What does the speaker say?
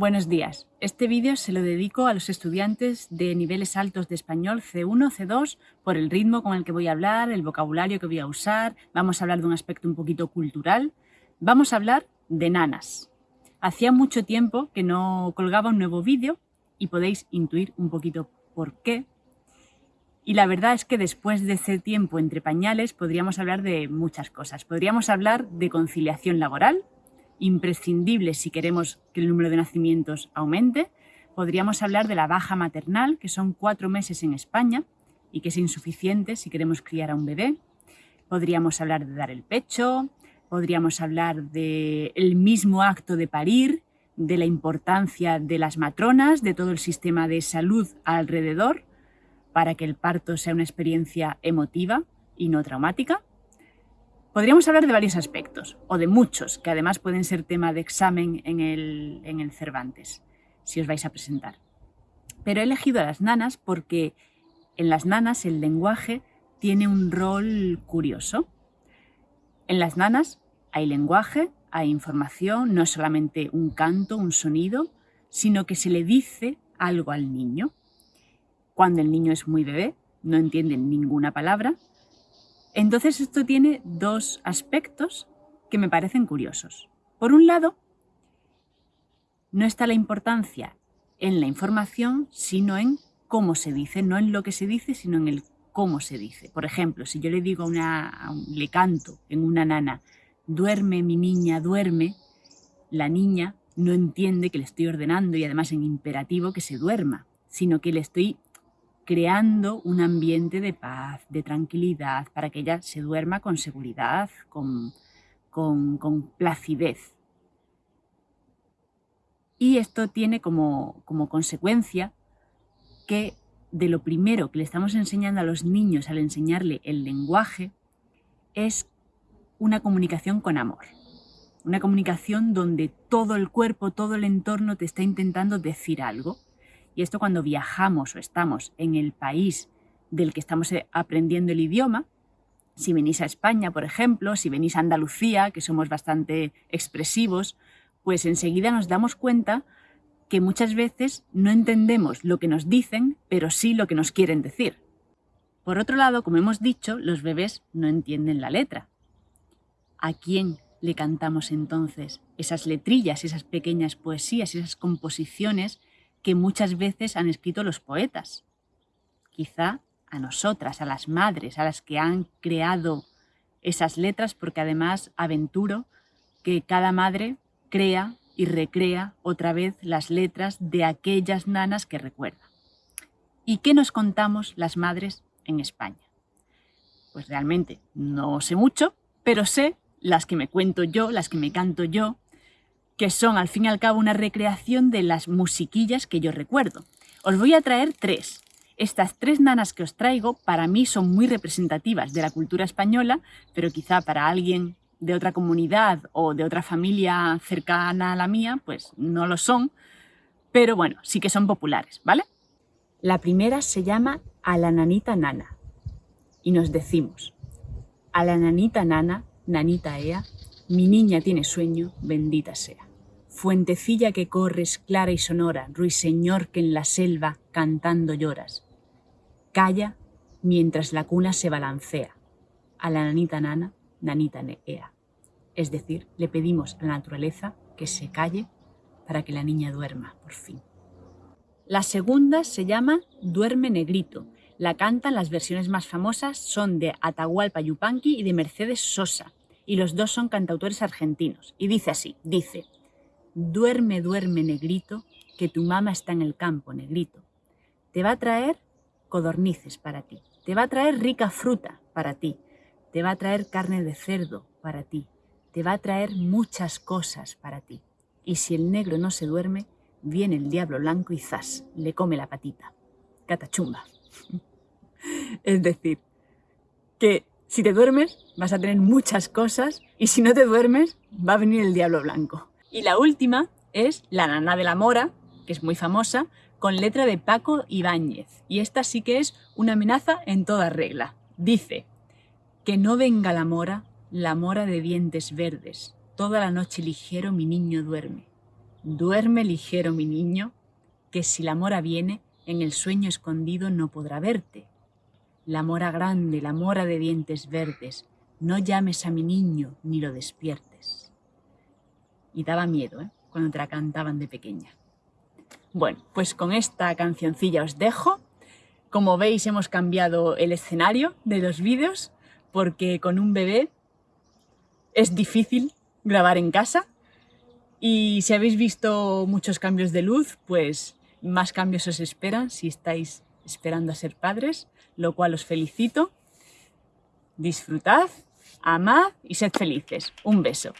Buenos días. Este vídeo se lo dedico a los estudiantes de niveles altos de español C1, C2, por el ritmo con el que voy a hablar, el vocabulario que voy a usar, vamos a hablar de un aspecto un poquito cultural, vamos a hablar de nanas. Hacía mucho tiempo que no colgaba un nuevo vídeo y podéis intuir un poquito por qué. Y la verdad es que después de ese tiempo entre pañales podríamos hablar de muchas cosas. Podríamos hablar de conciliación laboral, imprescindible si queremos que el número de nacimientos aumente. Podríamos hablar de la baja maternal, que son cuatro meses en España y que es insuficiente si queremos criar a un bebé. Podríamos hablar de dar el pecho, podríamos hablar del mismo acto de parir, de la importancia de las matronas, de todo el sistema de salud alrededor, para que el parto sea una experiencia emotiva y no traumática. Podríamos hablar de varios aspectos, o de muchos, que además pueden ser tema de examen en el, en el Cervantes, si os vais a presentar. Pero he elegido a las nanas porque en las nanas el lenguaje tiene un rol curioso. En las nanas hay lenguaje, hay información, no es solamente un canto, un sonido, sino que se le dice algo al niño. Cuando el niño es muy bebé, no entiende ninguna palabra, entonces esto tiene dos aspectos que me parecen curiosos. Por un lado, no está la importancia en la información, sino en cómo se dice, no en lo que se dice, sino en el cómo se dice. Por ejemplo, si yo le digo a una, le canto en una nana, duerme mi niña, duerme, la niña no entiende que le estoy ordenando y además en imperativo que se duerma, sino que le estoy creando un ambiente de paz, de tranquilidad, para que ella se duerma con seguridad, con, con, placidez. Y esto tiene como, como consecuencia que de lo primero que le estamos enseñando a los niños al enseñarle el lenguaje es una comunicación con amor. Una comunicación donde todo el cuerpo, todo el entorno te está intentando decir algo y esto cuando viajamos o estamos en el país del que estamos eh, aprendiendo el idioma, si venís a España, por ejemplo, si venís a Andalucía, que somos bastante expresivos, pues enseguida nos damos cuenta que muchas veces no entendemos lo que nos dicen, pero sí lo que nos quieren decir. Por otro lado, como hemos dicho, los bebés no entienden la letra. ¿A quién le cantamos entonces esas letrillas, esas pequeñas poesías, esas composiciones que muchas veces han escrito los poetas. Quizá a nosotras, a las madres, a las que han creado esas letras, porque además aventuro que cada madre crea y recrea otra vez las letras de aquellas nanas que recuerda. ¿Y qué nos contamos las madres en España? Pues realmente no sé mucho, pero sé las que me cuento yo, las que me canto yo, que son al fin y al cabo una recreación de las musiquillas que yo recuerdo. Os voy a traer tres. Estas tres nanas que os traigo para mí son muy representativas de la cultura española, pero quizá para alguien de otra comunidad o de otra familia cercana a la mía, pues no lo son, pero bueno, sí que son populares, ¿vale? La primera se llama A la nanita nana y nos decimos A la nanita nana, nanita ea, mi niña tiene sueño, bendita sea fuentecilla que corres clara y sonora, ruiseñor que en la selva cantando lloras. Calla mientras la cuna se balancea. A la nanita nana, nanita ea. Es decir, le pedimos a la naturaleza que se calle para que la niña duerma, por fin. La segunda se llama Duerme Negrito. La cantan las versiones más famosas, son de Atahualpa Yupanqui y de Mercedes Sosa, y los dos son cantautores argentinos. Y dice así, dice... Duerme, duerme, negrito, que tu mamá está en el campo, negrito. Te va a traer codornices para ti. Te va a traer rica fruta para ti. Te va a traer carne de cerdo para ti. Te va a traer muchas cosas para ti. Y si el negro no se duerme, viene el diablo blanco y zas, le come la patita. Catachumba. es decir, que si te duermes vas a tener muchas cosas y si no te duermes va a venir el diablo blanco. Y la última es La nana de la mora, que es muy famosa, con letra de Paco Ibáñez. Y esta sí que es una amenaza en toda regla. Dice, que no venga la mora, la mora de dientes verdes. Toda la noche ligero mi niño duerme. Duerme ligero mi niño, que si la mora viene, en el sueño escondido no podrá verte. La mora grande, la mora de dientes verdes, no llames a mi niño ni lo despiertes. Y daba miedo, ¿eh? Cuando te la cantaban de pequeña. Bueno, pues con esta cancioncilla os dejo. Como veis hemos cambiado el escenario de los vídeos porque con un bebé es difícil grabar en casa y si habéis visto muchos cambios de luz, pues más cambios os esperan si estáis esperando a ser padres, lo cual os felicito. Disfrutad, amad y sed felices. Un beso.